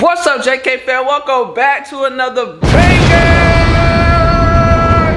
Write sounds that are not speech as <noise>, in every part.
What's up, JK fan? Welcome back to another banger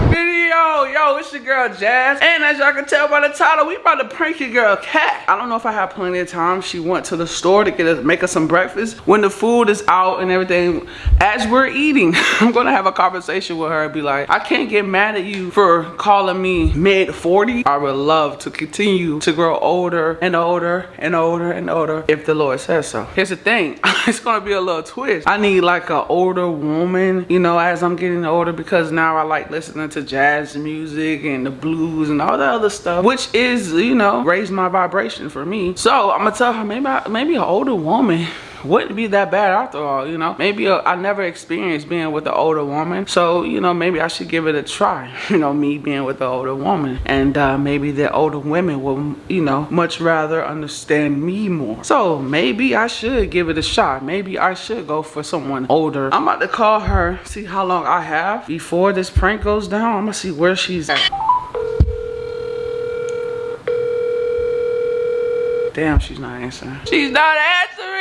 video. Yo, it's your girl Jazz. And as y'all can tell by the title, we about to prank your girl Cat. I don't know if I have plenty of time. She went to the store to get us, make us some breakfast. When the food is out and everything, as we're eating, <laughs> I'm gonna have a conversation with her and be like, I can't get mad at you for calling me mid 40. I would love to continue to grow older and older and older and older if the Lord says so. Here's the thing, <laughs> it's gonna be a little twist. I need like an older woman, you know, as I'm getting older because now I like listening to jazz music and the blues and all the other stuff, which is, you know, raise my vibration for me. So I'm gonna tell her maybe I, maybe an older woman wouldn't be that bad after all, you know. Maybe uh, I never experienced being with an older woman. So, you know, maybe I should give it a try. <laughs> You know, me being with an older woman. And uh, maybe the older women will, you know, much rather understand me more. So maybe I should give it a shot. Maybe I should go for someone older. I'm about to call her, see how long I have before this prank goes down. I'm gonna see where she's at. Damn, she's not answering. She's not answering.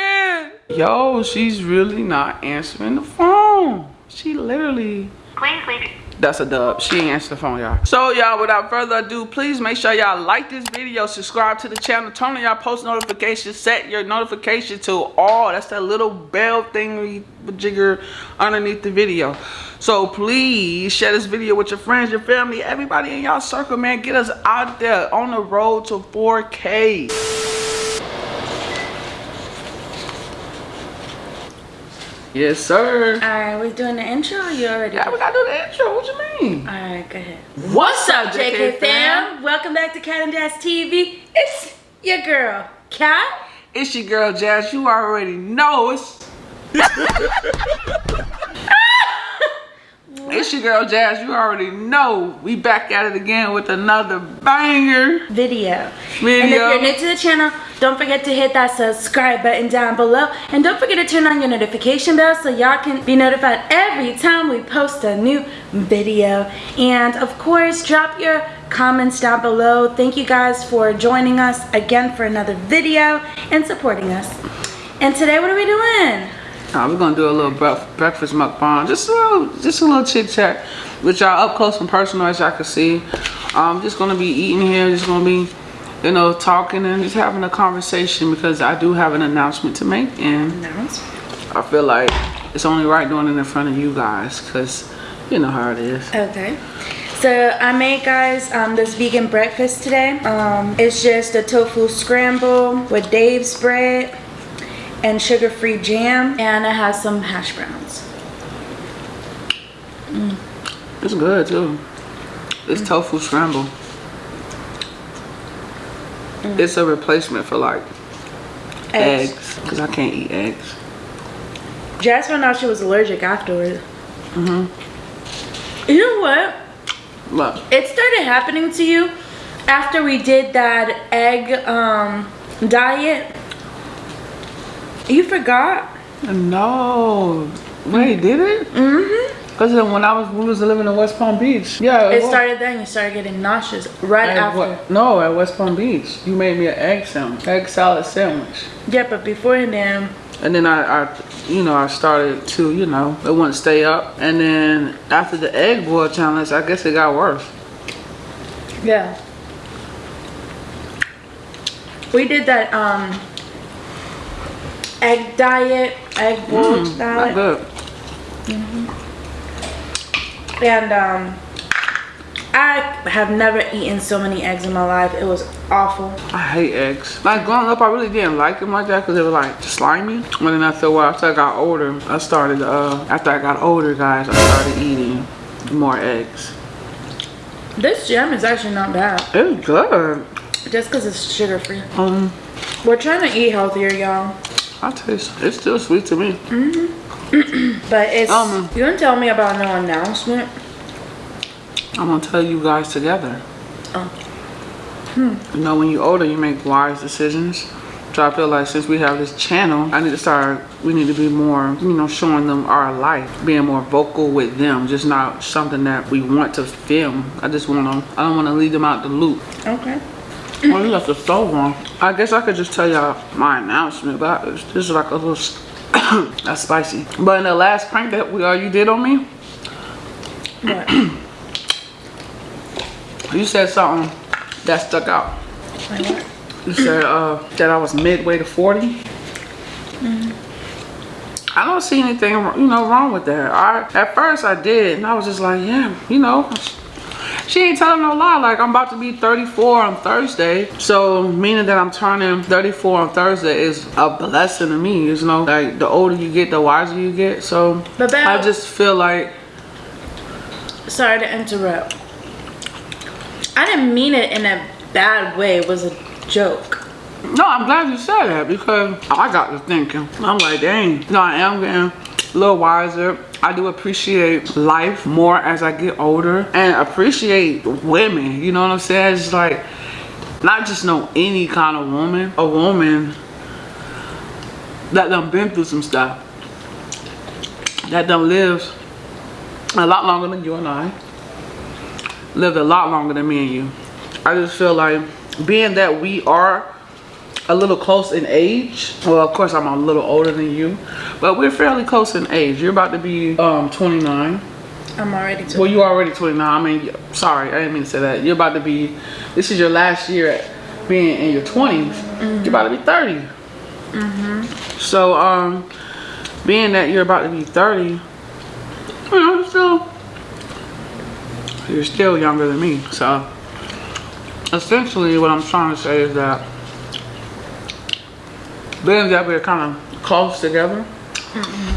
Yo, she's really not answering the phone. She literally. Please leave. That's a dub. She ain't answer the phone, y'all. So, y'all, without further ado, please make sure y'all like this video, subscribe to the channel, turn on y'all post notifications, set your notification to all. That's that little bell thing we jigger underneath the video. So, please share this video with your friends, your family, everybody in y'all circle, man. Get us out there on the road to 4K. Yes, sir. Alright, we're doing the intro or you already? Yeah, we gotta do the intro. What you mean? Alright, go ahead. What's up, JK fam? Welcome back to Cat and Jazz TV. It's your girl, Cat. It's your girl Jazz. You already know it's. <laughs> it's your girl Jazz. You already know we back at it again with another banger Video. video. And if you're new to the channel, don't forget to hit that subscribe button down below. And don't forget to turn on your notification bell so y'all can be notified every time we post a new video. And of course, drop your comments down below. Thank you guys for joining us again for another video and supporting us. And today, what are we doing? We're gonna do a little breakfast mukbang, just a little, just a little chit chat with y'all up close and personal as y'all can see. I'm just gonna be eating here, just gonna be, you know, talking and just having a conversation because I do have an announcement to make and I feel like it's only right doing it in front of you guys because you know how it is. Okay. So I made guys um, this vegan breakfast today. Um, it's just a tofu scramble with Dave's bread and sugar-free jam, and it has some hash browns. It's good too. It's tofu scramble. It's a replacement for like Eggs. because I can't eat eggs. Jazz found out she was allergic afterwards. Mm-hmm. You know what? Look, It started happening to you after we did that egg um, diet. You forgot? no. Wait, did it? Mm-hmm. Because then when I was we was living in West Palm Beach. Yeah. It was. started then. You started getting nauseous right At after. what- no, at West Palm Beach. You made me an egg sandwich, egg salad sandwich. Yeah, but before then, And then I, I, you know, I started to, you know, it wouldn't stay up. And then after the egg boil challenge, I guess it got worse. yeah. We did that um egg diet, egg boiled Mm, diet. good. And um I have never eaten so many eggs in my life. It was awful. I hate eggs. Like growing up, I really didn't like them like that because they were like slimy. But then after a while, after I got older, I started, uh, after I got older, guys, I started eating more eggs. This jam is actually not bad. It's good. Just because it's sugar free. Um, We're trying to eat healthier, y'all. I taste, it's still sweet to me. <clears throat> But it's Um. you didn't tell me about no announcement. I'm gonna tell you guys together. Oh. Hmm. You know, when you're older, you make wise decisions. So I feel like since we have this channel, I need to start, we need to be more, you know, showing them our life, being more vocal with them, just not something that we want to film. I just want to, I don't want to leave them out the loop. Okay. Well, you left the stove on. I guess I could just tell y'all my announcement, but this is like a little, <coughs> that's spicy. But in the last prank that we, all you did on me, What? you said something that stuck out. Like what? You said uh, that I was midway to 40. I don't see anything, you know, wrong with that. I at first I did, and I was just like, yeah, you know, she ain't telling no lie. Like I'm about to be 34 on Thursday, so meaning that I'm turning 34 on Thursday is a blessing to me. You know, like the older you get, the wiser you get. So But I just feel like Sorry to interrupt. I didn't mean it in a bad way. It was a joke. No, I'm glad you said that because I got to thinking. I'm like, dang, no, I am getting a little wiser. I do appreciate life more as I get older and appreciate women. You know what I'm saying? It's like, not just know any kind of woman, a woman that done been through some stuff, that done lived a lot longer than you and I, lived a lot longer than me and you. I just feel like being that we are a little close in age. Well, of course, I'm a little older than you, but we're fairly close in age. You're about to be um 29. I'm already 29. Well, you are already 29. I mean, sorry, I didn't mean to say that. You're about to be. This is your last year at being in your 20s. You're about to be 30. mm -hmm. So, um, being that you're about to be 30, you know, still you're still younger than me. So, essentially, what I'm trying to say is that being that we're kind of close together, mm-hmm.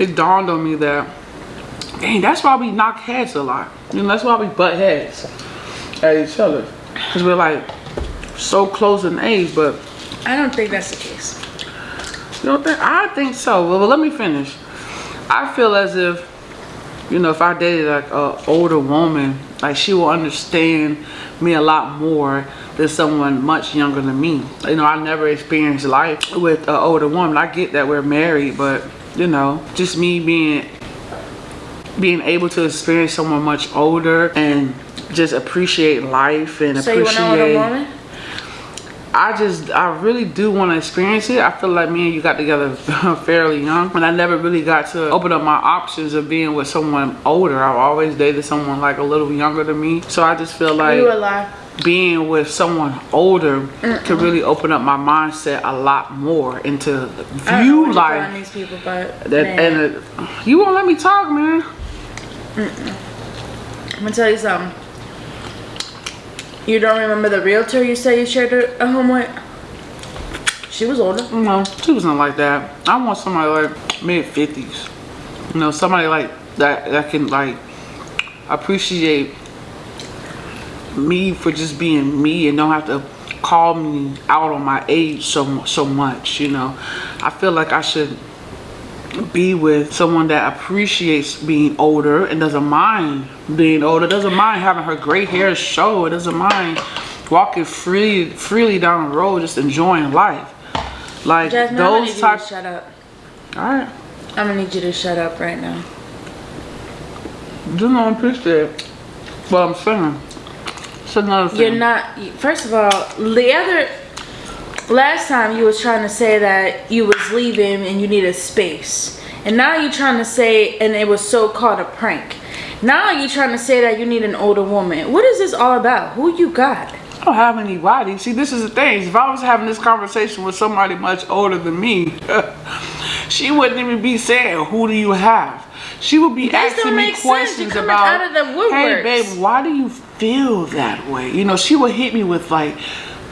it dawned on me that, dang, that's why we knock heads a lot. You know, that's why we butt heads at each other. Because we're like so close in age, but I don't think that's the case. you don't think? I think so. Well, let me finish. I feel as if, you know, if I dated like an older woman, like she will understand me a lot more than someone much younger than me. You know, I never experienced life with an older woman. I get that we're married, but you know, just me being being able to experience someone much older and just appreciate life and So you want appreciate to a woman? I just, I really do want to experience it. I feel like me and you got together <laughs> fairly young, and I never really got to open up my options of being with someone older. I've always dated someone like a little younger than me, so I just feel like You a lie. Being with someone older could really open up my mindset a lot more into I don't know view you life. these people, but That man, and it, you won't let me talk, man. I'm gonna tell you something. You don't remember the realtor you said you shared a, a home with? She was older. No, she wasn't like that. I want somebody like mid fifties. You know, somebody like that that can like appreciate me for just being me and don't have to call me out on my age so so much. You know, I feel like I should be with someone that appreciates being older and doesn't mind being older, doesn't mind having her gray hair show, it doesn't mind walking free freely down the road, just enjoying life. Like Jasmine, I'm gonna need those you types. to shut up. Alright. I'm gonna need you to shut up right now. You don't appreciate what I'm saying. It's another thing. You're not. First of all, the other last time you was trying to say that you was leaving and you needed space, and now you're trying to say, and it was so called a prank. Now you're trying to say that you need an older woman. What is this all about? Who you got? I don't have anybody. See, this is the thing. If I was having this conversation with somebody much older than me, <laughs> she wouldn't even be saying, "Who do you have?" She would be This asking me make sense. You're questions about, out of the "Hey, woodworks." babe, why do you feel that way?" You know, she would hit me with like,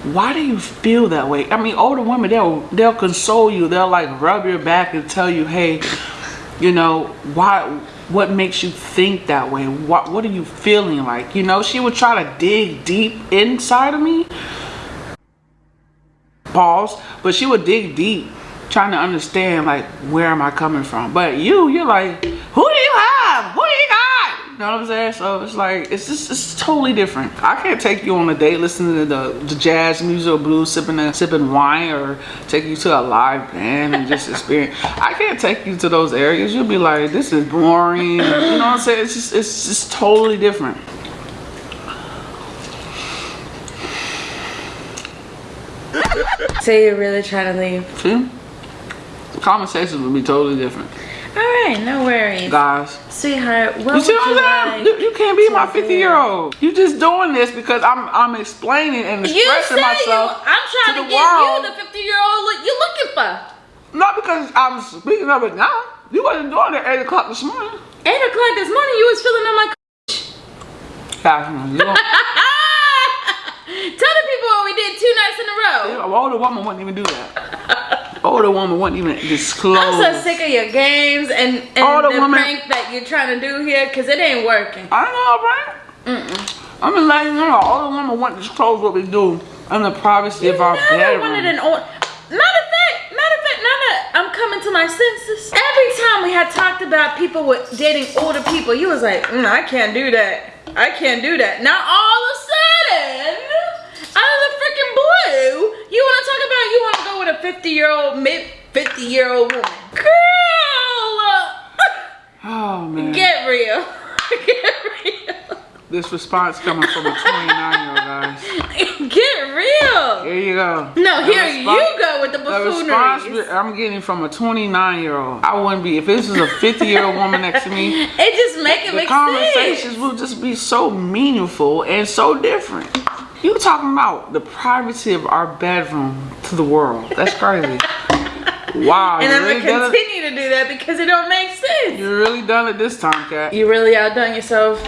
"Why do you feel that way?" I mean, older women they'll they'll console you. They'll like rub your back and tell you, "Hey, you know why." What makes you think that way? What What are you feeling like? You know, she would try to dig deep inside of me, pause but she would dig deep trying to understand like where am i coming from but you you're like who do you have who do you got You know what I'm saying? So it's like it's just it's totally different. I can't take you on a date listening to the, the jazz music or blues, sipping a, sipping wine, or take you to a live band and just experience. I can't take you to those areas. You'll be like, this is boring. You know what I'm saying? It's just it's just totally different. So you're really trying to leave? See? The conversations would be totally different. All right, no worries. Guys, Sweetheart, what you see what you I'm saying? like? You, you can't be my 50 year old. You just doing this because I'm I'm explaining and expressing say you, myself I'm trying to to, the get world. you the 50 year old look you're looking for. Not because I'm speaking of it now. You wasn't doing it at 8 o'clock this morning. 8 o'clock this morning, you was filling on my Guys, man, you don't, <laughs> Tell the people what we did two nights in a row. an older woman wouldn't even do that. <laughs> older woman wouldn't even disclose. I'm so sick of your games and, and All the women- prank that you're trying to do here because it ain't working. I know, right? I'm just letting you know, older woman wouldn't disclose what we do in the privacy You of our bedroom. wanted an old. Matter of fact, matter of fact, now that I'm coming to my senses, every time we had talked about people with dating older people, you was like, mm, I can't do that. I can't do that. Now all of a sudden, out of the freaking blue, you want to talk about you want to go with a 50 year old, mid 50 year old woman. Girl, <laughs> oh, man. get real. <laughs> Get real. this response coming from a 29 year old, guys. <laughs> Get real. Here you go. No, The here you go with the buffoonery. The response. I'm getting from a 29 year old. I wouldn't be if this was a 50 year old woman next to me. It just make it The make conversations sense. will just be so meaningful and so different. You talking about the privacy of our bedroom to the world? That's crazy. wow, And I'm really gonna continue to do that because it don't make sense. You really done it this time, cat. You really outdone yourself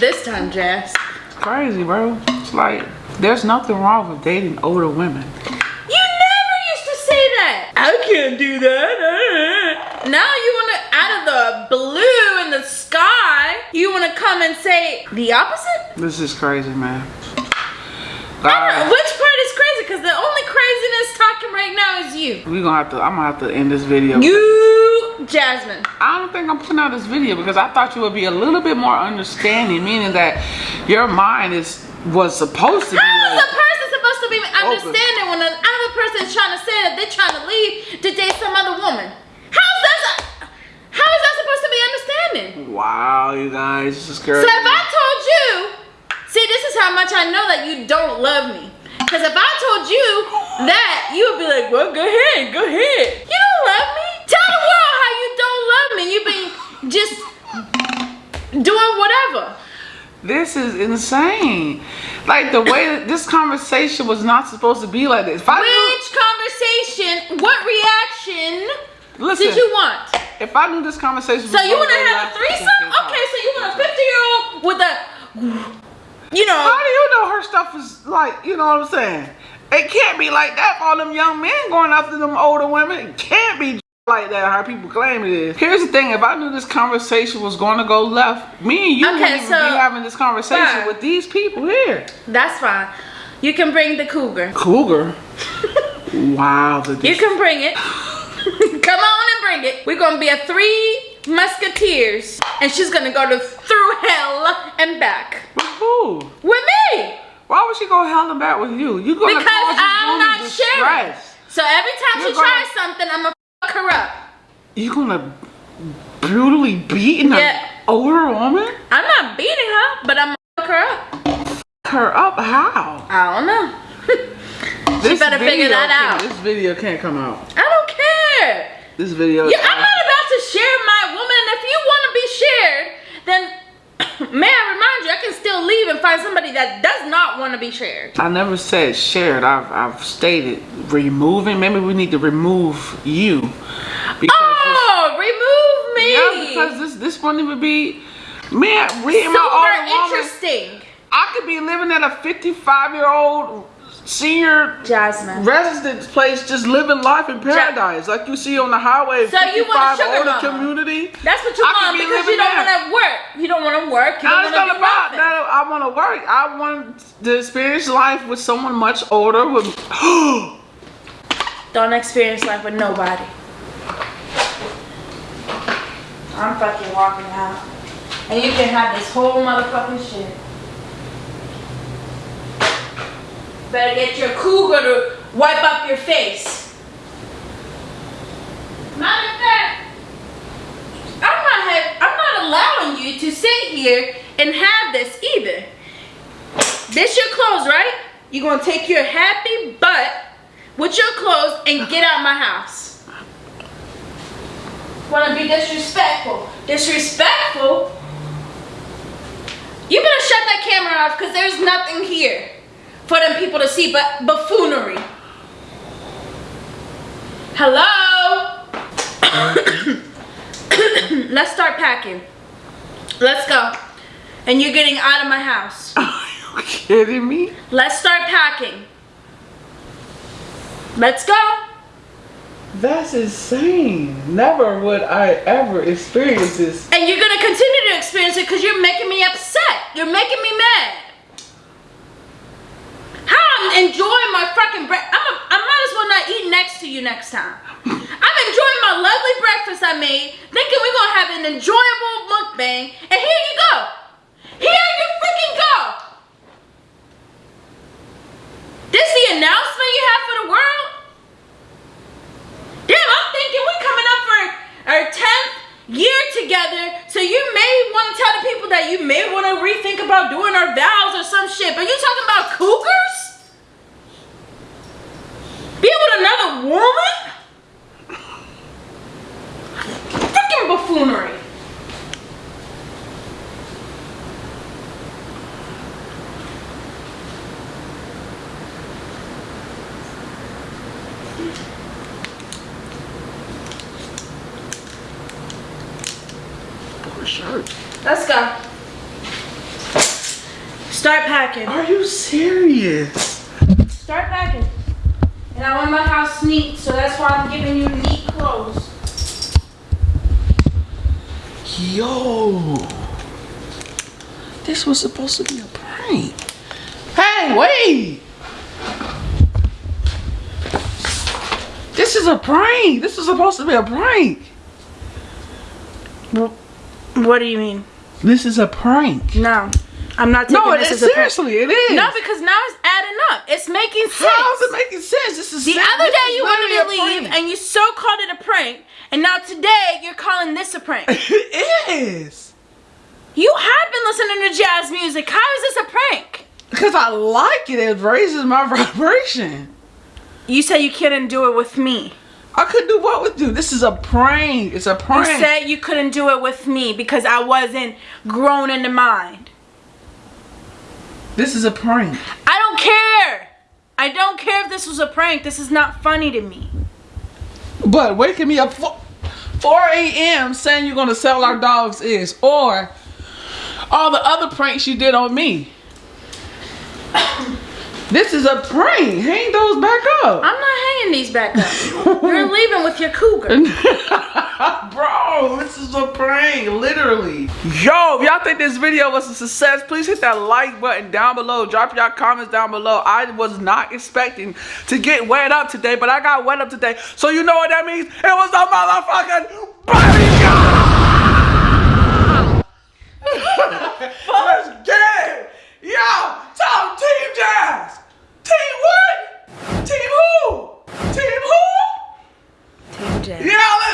this time, Jazz. Crazy, bro. It's like there's nothing wrong with dating older women. You never used to say that. I can't do that. Now you wanna, out of the blue in the sky, you wanna come and say the opposite? This is crazy, man. I don't know. Guys, Which part is crazy? Because the only craziness talking right now is you. we gonna have to. I'm gonna have to end this video. You, Jasmine. I don't think I'm putting out this video because I thought you would be a little bit more understanding, meaning that your mind is was supposed to be How is like, a person supposed to be understanding when another person is trying to say that they're trying to leave to date some other woman? How's that? How is that supposed to be understanding? wow, you guys, this is crazy. So if I told you, this how much I know that you don't love me. Because if I told you that, you would be like, well, go ahead, go ahead. You don't love me. Tell the world how you don't love me. You've been just doing whatever. This is insane. Like the way that this conversation was not supposed to be like this. If I Which conversation, what reaction listen, did you want? if I knew this conversation, So you want to have a threesome? Okay, so you want a 50 year old with a, you know, How do you know her stuff is like? You know what I'm saying? It can't be like that for all them young men going after them older women. It can't be <laughs> like that. How people claim it is. Here's the thing: if I knew this conversation was going to go left, me and you Okay, wouldn't even so- be having this conversation fine. with these people here. that's fine. You can bring the cougar. Cougar. <laughs> wow. The You can bring it. <laughs> Come on and bring it. We're gonna be a three musketeers, and she's gonna go to through hell and back With who? with me Why would she go hell and back with you? you gonna because i'm not sharing distress. so every time You're she tries gonna- something, I'm gonna fuck her up. You gonna brutally beat an Yeah. older woman? I'm not beating her, but I'm gonna fuck her up. fuck Her up? How? I don't know. <laughs> This better figure that out. This video can't come out. I don't care. This video. Yeah, I'm not about to share my woman. And if you want to be shared, then <coughs> may I remind you, I can still leave and find somebody that does not want to be shared. I never said shared. I've I've stated removing. Maybe we need to remove you because Oh, remove me. this, yeah, because this this won't even be man reading my Super woman. interesting. I could be living at a 55 senior Jasmine. residence place, just living life in paradise, like you see on the highway. So you want a sugar mama. community. That's what you I want be because you don't want to work. You don't want to work. You don't want not to about that. I want to work. I want to experience life with someone much older. With <gasps> Don't experience life with nobody. I'm fucking walking out. and you can have this whole motherfucking shit. Better get your cougar to wipe up your face. Matter of fact, I'm not have, I'm not allowing you to sit here and have this either. This your clothes, right? You're gonna take your happy butt with your clothes and get out my house. Wanna be disrespectful? Disrespectful? You better shut that camera off because there's nothing here for them people to see but buffoonery. Hello? <coughs> Let's start packing. Let's go. And you're getting out of my house. <laughs> Are you kidding me? Let's start packing. Let's go. That's insane. Never would I ever experience this. And you're gonna continue to experience it because you're making me upset. You're making me mad. I'm enjoying my fucking breakfast. I'm might as well not eat next to you next time. I'm enjoying my lovely breakfast I made, thinking we're gonna have an enjoyable mukbang, and here you go. Here you freaking go. This the announcement you have for the world? Damn, I'm thinking we're coming up for our 10th year together, so you may want to tell the people that you may want to rethink about doing our vows or some shit, but you talking about cougars? Be with another woman? Freaking buffoonery. Shirt. Let's go. Start packing. Are you serious? Start packing. And I want my house neat, so that's why I'm giving you neat clothes. Yo. This was supposed to be a prank. Hey, wait. This is a prank. This is supposed to be a prank. What do you mean? This is a prank. No, I'm not taking No, this is as a prank. seriously, it is. No, because now it's adding up. It's making sense. How's it making sense? This is the other day you wanted to leave and you so called it a prank, and now today you're calling this a prank. <laughs> it is. you have been listening to jazz music. How is this a prank? Because I like it. It raises my <laughs> vibration. You said you couldn't do it with me. I couldn't do what with you. This is a prank. It's a prank. You said you couldn't do it with me because I wasn't grown in the mind. This is a prank. I don't care. I don't care if this was a prank. This is not funny to me. But waking me up 4, 4 a.m. saying you're going to sell our dogs is, or all the other pranks you did on me. This is a prank. Hang those back up. I'm not hanging these back up. You're <laughs> leaving with your cougar. <laughs> Bro, this is a prank, literally. Yo, if y'all think this video was a success, please hit that like button down below. Drop y'all comments down below. I was not expecting to get wet up today, but I got wet up today. So you know what that means? It was a motherfucking bodyguard! <laughs> Let's get it! Yo, 'em Team Jazz! Team what? Team who? Team who? Team Jazz. Yeah!